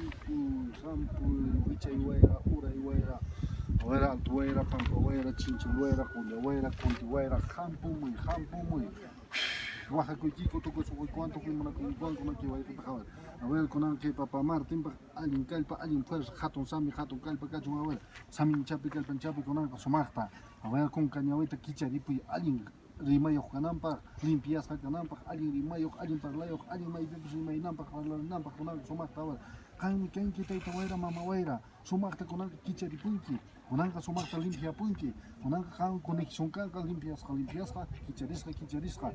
Hampu, Hampu, Wichayhuayra, Urayhuayra, Huayra, Altuhuayra, Pampahuayra, Chinchilhuayra, Juliahuayra, Cuntihuayra, Hampumuy, Hampumuy. Oaxacuiquico, Tocosuhuaycuan, Toquimonacuncuan, Conaquihuayca, a ver, con que papá Martín, alguien calpa, alguien fuerza, hatun sami, hatun calpa, cachun, a ver, sami chapi, chapi, con algo sumachta, a ver, con cañahueta, kicharipi, alguien rimayuq kananpaq limpiasqa kananpaq allin rimayuq allin parlayuq allin maypipis rimaynanpaq parlananpaq kunanqa sumaqta awara qanmi kanki tayta wayra mama wayra sumaqta kunanqa kicharipunki kunanqa sumaqta limpiapunki kunanqa qan conexión kanqa limpiasqa limpiasqa kicharisqa kicharisqa.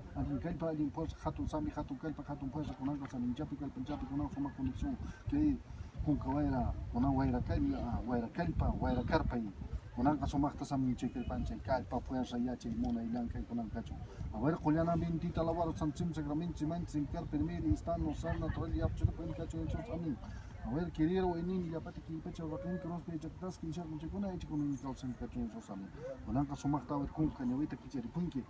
Hatun sami hatun kallpa hatun fuerza kunanqa saminchapi kallpanchapi kunanqa sumaq kay kunan kunanqa sumaqta samunchaykipancha kallpa fuerza yachay munay llankay kunanqachu a ver qullana mintita lavaro sanchim sacraminchi manchin carpe miri istano sarna torelli yapchurupa inkachu inchus amin. A ver queriero enin yapati kipacha waqin crospe chaktas kinshaq muchakuna ichikunin kalsan kachu inchus amin. Kunanqa sumaqta a ver kunqa ñawita kicharipunki